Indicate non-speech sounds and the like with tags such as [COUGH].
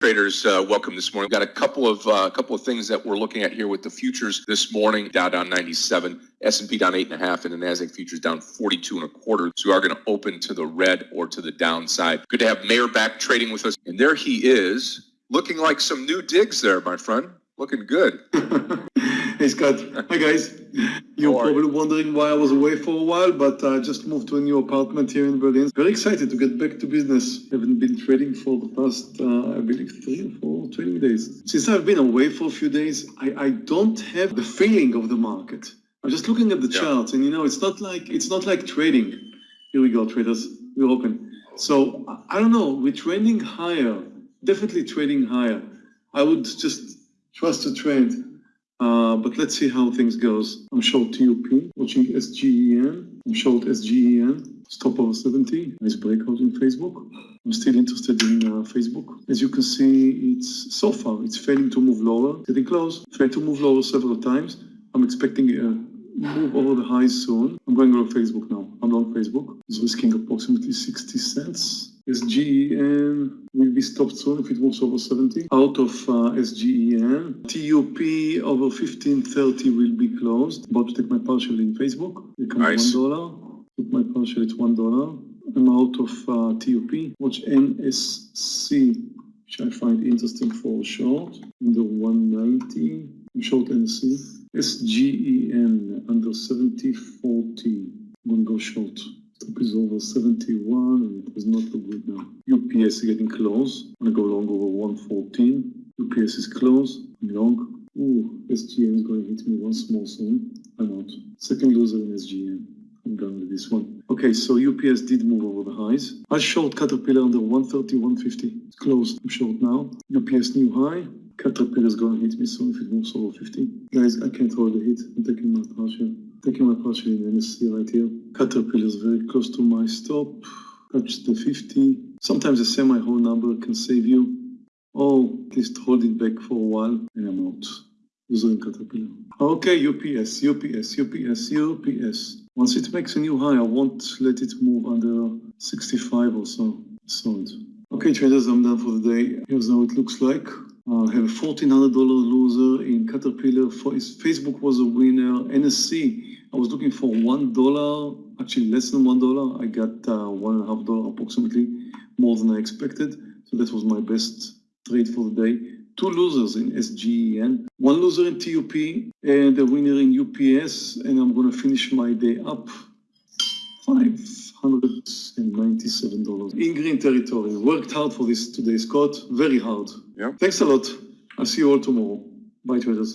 Traders, uh, welcome this morning. We've Got a couple of uh, couple of things that we're looking at here with the futures this morning. Dow down 97, S&P down eight and a half, and the Nasdaq futures down 42 and a quarter. So we are going to open to the red or to the downside. Good to have Meir back trading with us, and there he is, looking like some new digs there, my friend. Looking good. [LAUGHS] Hey Scott, hi guys. You're probably wondering why I was away for a while, but I just moved to a new apartment here in Berlin. Very excited to get back to business. Haven't been trading for the past, uh, I believe, three or four trading days. Since I've been away for a few days, I, I don't have the feeling of the market. I'm just looking at the yeah. charts, and you know, it's not like it's not like trading. Here we go, traders. We're open. So I don't know. We're trending higher. Definitely trading higher. I would just trust the trend. Uh, but let's see how things goes. I'm short TUP, watching SGEN. I'm short SGEN, stop over 70. Nice breakout in Facebook. I'm still interested in uh, Facebook. As you can see, it's so far, it's failing to move lower, getting close, failed to move lower several times. I'm expecting a move over the highs soon. I'm going over Facebook now. I'm on Facebook. It's risking approximately 60 cents. SGEN will be stopped soon if it moves over 70. Out of uh, SGEN, TUP over 1530 will be closed. About to take my partial in Facebook. Become nice. one dollar. Put my partial at one dollar. I'm out of uh, TUP. Watch NSC, which I find interesting for short. Under 190. I'm short NSC. SGEN under 7040. I'm gonna go short. Is over 71 and it does not good now. UPS is getting close. I'm gonna go long over 114. UPS is close. I'm long. Ooh, SGEN is going to hit me once more soon. I'm out. Second loser in SGEN. I'm done with this one. Okay, so UPS did move over the highs. I short Caterpillar under 130, 150. It's closed. I'm short now. UPS new high. Caterpillar is going to hit me soon if it moves over 50. Guys, I can't hold the hit. I'm taking my partial. Taking my partial in NSC right here. Caterpillar is very close to my stop. Touch the 50. Sometimes a semi-whole number can save you. Oh, at least hold it back for a while and I'm out. Using Caterpillar. Okay, UPS, UPS, UPS, UPS. Once it makes a new high, I won't let it move under 65 or so. Solid. Okay, traders, I'm done for the day. Here's how it looks like. Uh, have a $1,400 loser in Caterpillar. For Facebook was a winner. NSC, I was looking for $1, actually less than $1. I got uh, $1.5 approximately, more than I expected. So that was my best trade for the day. Two losers in SGEN, one loser in TUP, and a winner in UPS. And I'm going to finish my day up $597 in green territory. Worked hard for this today, Scott. Very hard. Yeah. Thanks a lot. I'll see you all tomorrow. Bye, traders.